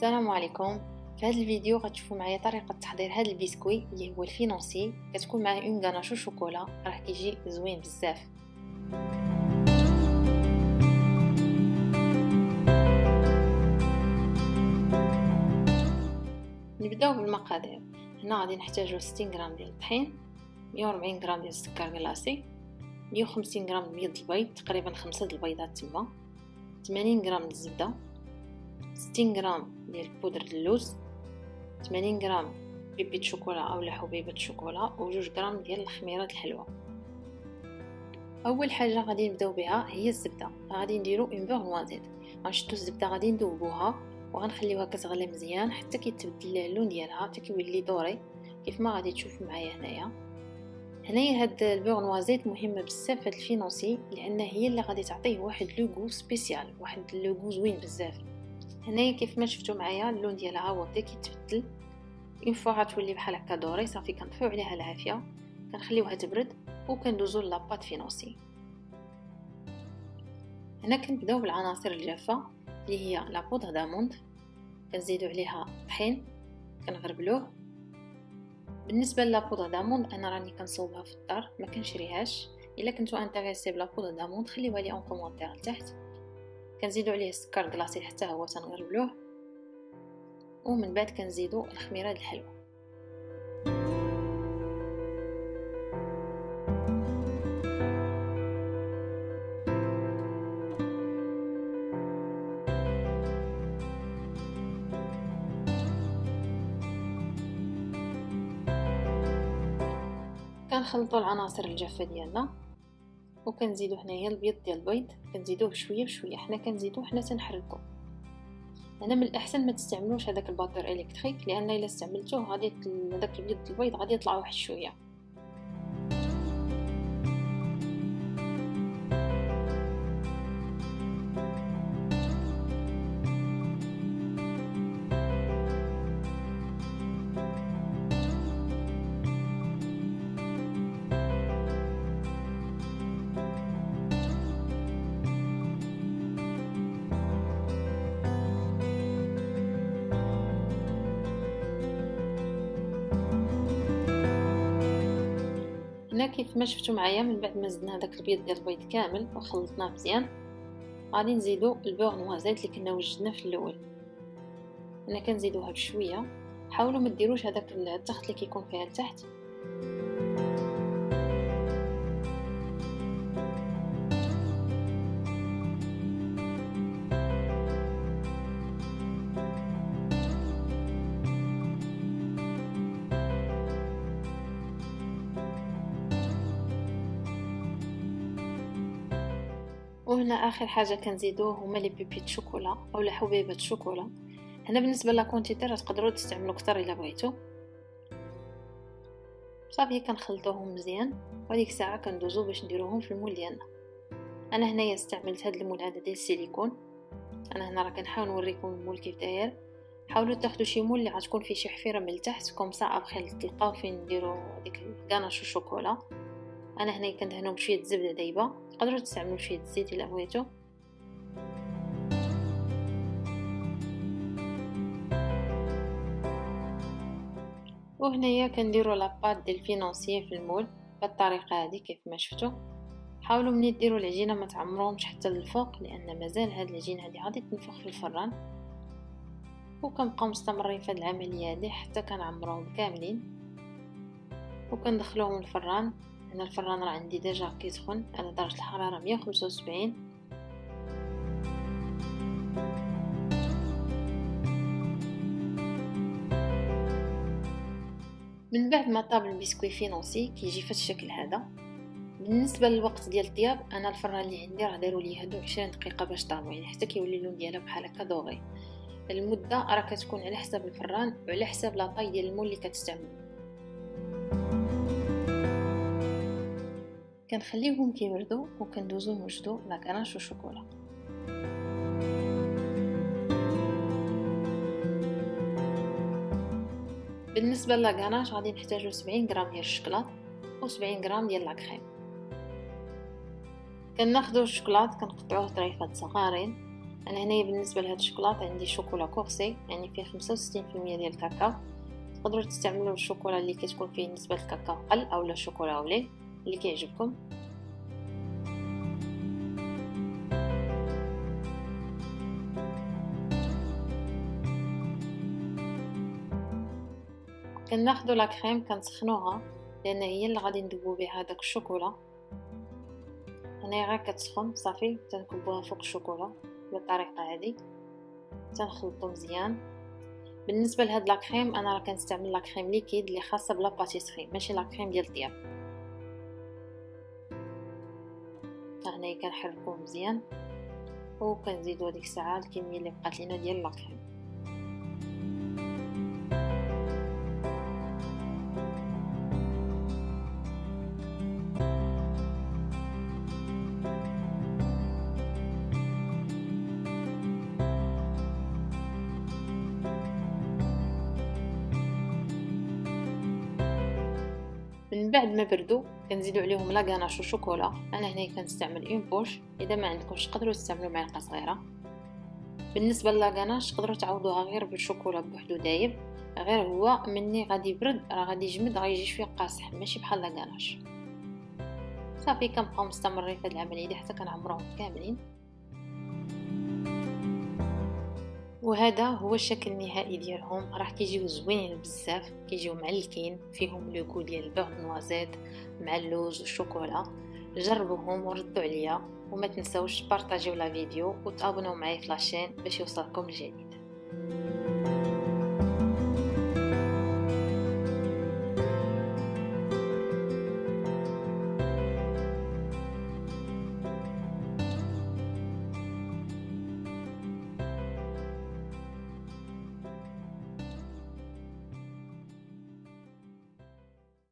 السلام عليكم. في هذا الفيديو غتشوفوا معايا طريقة تحضير هذا البسكوي اللي هو ال financier. كتكون معاه une ganache au chocolat راه كيجي زوين بزاف. نبداو بالمقادير. هنا غادي نحتاجو 60 غرام ديال الطحين 140 غرام ديال السكر glacé 150 غرام بيض البيض تقريبا خمسة البيضات تما 80 غرام الزبدة. 60 غرام ديال بودرة اللوز 80 غرام pépites chocolat اولا حبيبة شوكولا وجوج غرام ديال الخميرة الحلوة. أول حاجة غادي نبداو بها هي الزبدة. غادي نديرو un beurre noisette غنشدو الزبدة غادي ندوبوها وغنخليوها كتغلي مزيان حتى كيتبدل اللون ديالها حتى كيولي doré كيف ما غادي تشوفوا معايا هنايا. هنايا هاد ال beurre noisette مهمه بزاف هاد ال financier لأن هي اللي غادي تعطيه واحد le goût spécial واحد le goût زوين بزاف. هنايا كيف ما شفتوا معايا اللون ديالها هو بدا كيتبدل une fois غتولي بحال هكا doré صافي كنطفيو عليها العافية. كنخليوها تبرد وكندوزو la pâte financier هنا كنبداو بالعناصر الجافة اللي هي la poudre d'amande كنزيدو عليها طحين كنغربلوه. بالنسبة la poudre d'amande أنا راني كنصوبها في الدار ما كنشريهاش. إلا كنتو intéressés ب la poudre d'amande خليوها لي un commentaire لتحت كنزيدو عليه السكر كلاصي حتى هو تنغربلوه ومن بعد كنزيدو الخميرة الحلوه كنخلطوا العناصر الجافة ديالنا. وكنزيدو هنايا البيض ديال البيض كنزيدوه بشوية بشوية حنا كنزيدوه حنا تنحركو. هنا من الأحسن ما تستعملوش هذاك الباطور إلكتريك لأن إلا استعملتوه غادي هذاك البيض البيض غادي يطلع واحد شوية. هنا كيف ما شفتوا معايا من بعد ما زدنا هذاك البيض ديال البيض كامل وخلطناه مزيان غادي نزيدو البور نوازيت اللي كنا وجدنا في الأول. هنا كنزيدوها بشويه حاولوا ما ديروش هذاك التخت اللي كيكون فيها لتحت وهنا آخر حاجة كنزيدوه هما les pépites chocolat اولا حبيبة شوكولا. هنا بالنسبة la quantité تقدروا تستعملوا كتر إلا بغيتو. صافي كنخلطوهم مزيان. وهذيك الساعة كندوزو باش نديروهم في ال moule ديالنا. أنا هنايا استعملت هاد ال moule هذا ديال السيليكون. أنا هنا راه كنحاول نوريكم ال moule كيف داير. حاولوا تاخذوا شي moule اللي غتكون فيه شي حفيرة من التحت comme ça après تلقاو فين نديروا ديك ال ganache ال chocolat أنا هنا كندهنو بشوية الزبده دايبة تقدروا تستعملوا شوية الزيت إلا بغيتو. وهنايا كنديروا la pâte ديال ال financier في ال moule بالطريقة هذه كيف ما شفتوا حاولوا ملي ديروا العجينة ما تعمروهمش حتى للفوق لأن مازال هاد العجينة هذه غادي تنفخ في الفران. وكنبقاو مستمرين في هاد العملية هذه حتى كنعمروهم كاملين. وكندخلوهم الفران. هنا الفران راه عندي déjà كيسخن على مية وخمسة وسبعين. من بعد ما طاب ال biscuit financier كيجي في الشكل هذا. بالنسبة للوقت ديال الطياب أنا الفران اللي عندي راه داروا لي هادو 20 دقيقة باش طابوا يعني حتى كيولي اللون ديالها بحال هكا doré المدة راه كتكون على حساب الفران وعلى حساب la taille ديال ال moule اللي كتستعملوا كنخليوهم كيبردوا وكندوزو نوجدو لاكراش وشوكولا بالنسبة لاكاناش غادي نحتاجو 70 غرام ديال الشكلاط و 70 غرام ديال لاكريم كناخدو الشكلاط كنقطعوه طريفات صغارين. أنا هنايا بالنسبة لهاد الشوكولاط عندي شوكولا كورسي يعني فيه 65% ديال الكاكاو. تقدروا تستعملوا الشوكولا اللي كتكون فيه نسبة الكاكاو قل اولا الشوكولا اولي اللي كيعجبكم. كناخدو لا كريم كنسخنوها لأن هي اللي غادي ندوبو بها داك الشوكولا. هنا غير كتسخن صافي تنكبوها فوق الشوكولا بالطريقة هذه تنخلطو مزيان. بالنسبة لهاد لا كريم أنا راه كنستعمل لا كريم ليكيد اللي خاصة بلا باتيسري ماشي لا كريم ديال الطياب. كنحركوه مزيان وكنزيدو هذيك الساعة الكمية اللي بقات لينا ديال لا من بعد ما بردوا كنزيدو عليهم la ganache au chocolat أنا هنا كنستعمل une poche إذا ما عندكمش تقدروا تستعملوا معلقة صغيرة. بالنسبة غاناش تقدروا تعوضوها غير بالشوكولا بوحدو دايب؟ غير هو مني غادي يبرد راه غادي يجمد غيجي شوية قاصح ماشي بحال غاناش صافي كنبقاو مستمرين في هذه العملية دي حتى كنعمروهم كاملين. وهذا هو الشكل النهائي ديالهم. راه كيجيو زوينين بزاف كيجيو معلكين فيهم le goût ديال ال beurre noisette مع اللوز والشوكولا. جربوهم وردوا عليا وما تنسوش بارطاجيو لا فيديو وتابوناو معايا في لاشين باش يوصلكم الجديد.